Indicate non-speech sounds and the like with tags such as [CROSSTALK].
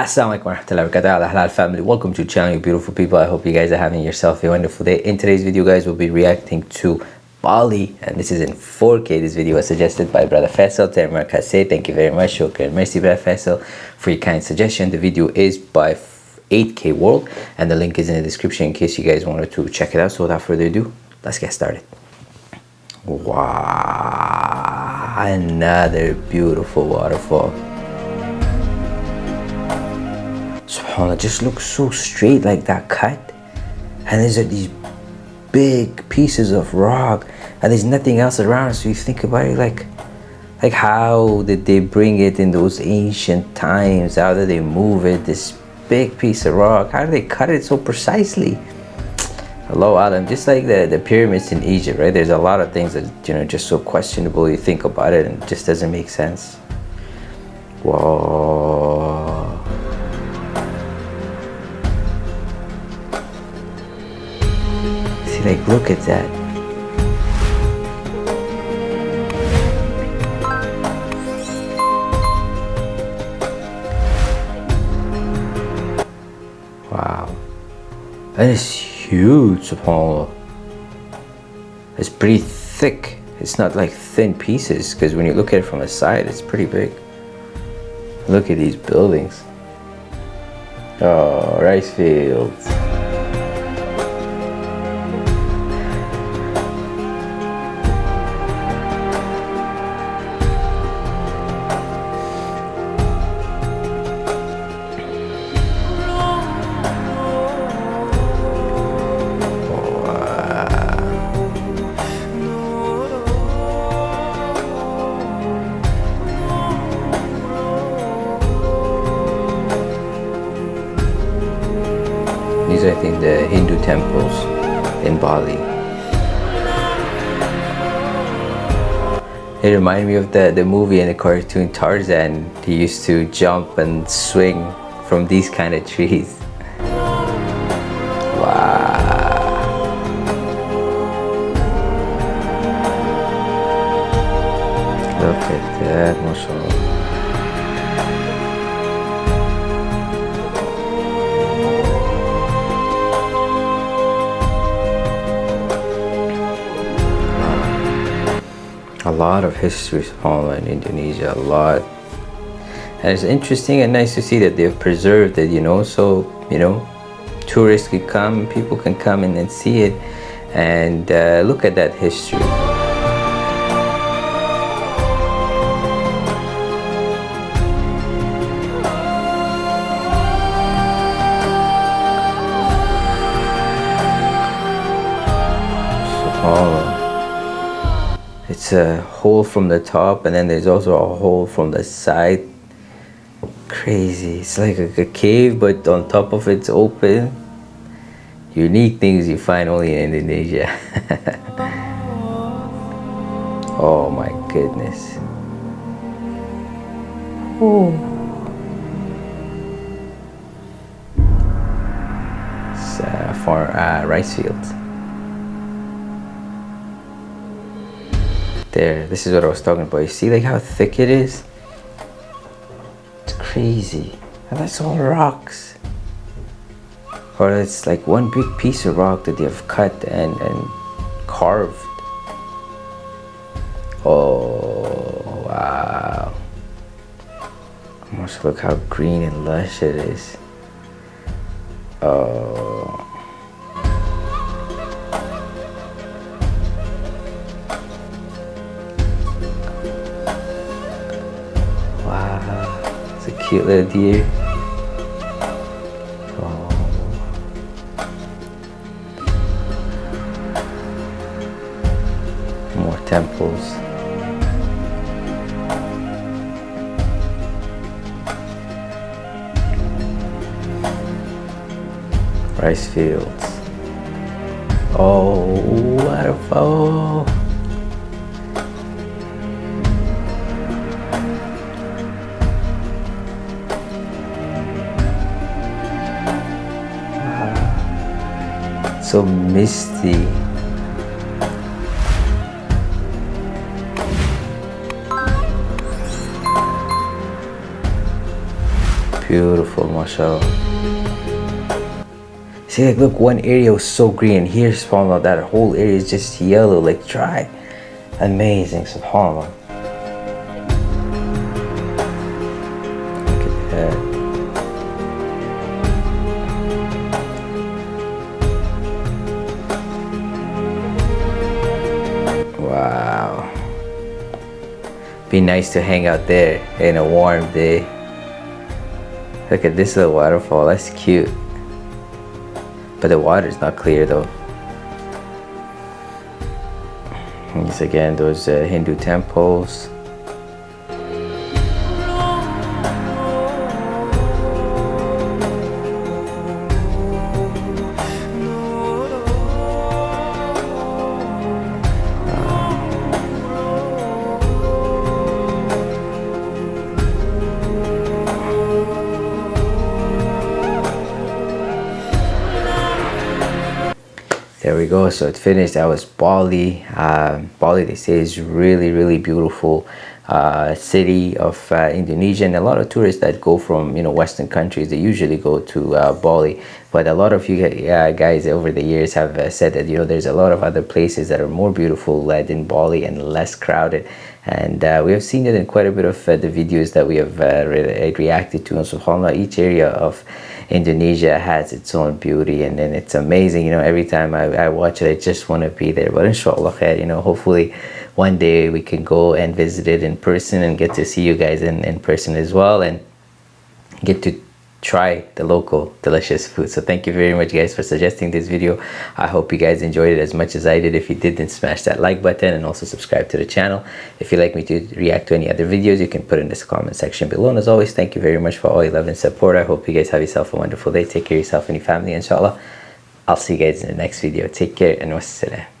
Assalamu alaikum warahmatullahi wabarakatuh. Halal family. Welcome to channel you beautiful people. I hope you guys are having yourself a wonderful day. In today's video guys we'll be reacting to bali and this is in 4k this video was suggested by brother faisal. Say thank you very much. Shukran merci brother faisal. For your kind suggestion. The video is by 8k world and the link is in the description in case you guys wanted to check it out. So without further ado let's get started. Wow another beautiful waterfall subhanallah just looks so straight like that cut. And there's like these big pieces of rock and there's nothing else around. So you think about it like like how did they bring it in those ancient times? How did they move it this big piece of rock? How did they cut it so precisely? Allahu alam just like the the pyramids in egypt right? There's a lot of things that you know just so questionable you think about it and it just doesn't make sense. Whoa look at that. Wow. That is huge subhanallah it's pretty thick. It's not like thin pieces because when you look at it from the side it's pretty big. Look at these buildings. Oh rice fields These are, I think, the Hindu temples in Bali. It reminded me of the, the movie and the cartoon Tarzan. He used to jump and swing from these kind of trees. [LAUGHS] Wow. Look at that, mashallah. A lot of history in Indonesia, a lot. And it's interesting and nice to see that they've preserved it, you know, so, you know, tourists can come, people can come in and see it and uh, look at that history. It's a hole from the top and then there's also a hole from the side. Crazy. It's like a, a cave but on top of it's open. Unique things you find only in Indonesia. [LAUGHS] Oh my goodness. Oh it's uh, for uh, rice fields there. This is what I was talking about. You see like how thick it is? It's crazy. And that's all rocks. Or it's like one big piece of rock that they have cut and, and carved. Oh wow. Almost look how green and lush it is. Oh cute little deer. More temples. Rice fields. Oh, waterfall. So misty. beautiful mashallah. See like look one area was so green here subhanallah that whole area is just yellow like dry. Amazing subhanallah Be nice to hang out there in a warm day. Look at this little waterfall, that's cute. But the water is not clear though. These again, those uh, Hindu temples. We go. So it finished that was bali. Um, bali they say is really really beautiful uh, city of uh, indonesia. And a lot of tourists that go from you know western countries they usually go to uh, bali but a lot of you guys over the years have uh, said that you know there's a lot of other places that are more beautiful than bali and less crowded. And uh, we have seen it in quite a bit of uh, the videos that we have re reacted to. And subhanallah each area of Indonesia has its own beauty and then it's amazing. You know every time I, I watch it I just want to be there. But inshallah khair, you know hopefully one day we can go and visit it in person and get to see you guys in, in person as well and get to try the local delicious food. So thank you very much guys for suggesting this video. I hope you guys enjoyed it as much as i did. If you did then smash that like button and also subscribe to the channel. If you'd like me to react to any other videos you can put in this comment section below. And as always thank you very much for all your love and support. I hope you guys have yourself a wonderful day. Take care of yourself and your family inshallah. I'll see you guys in the next video. Take care and wassalam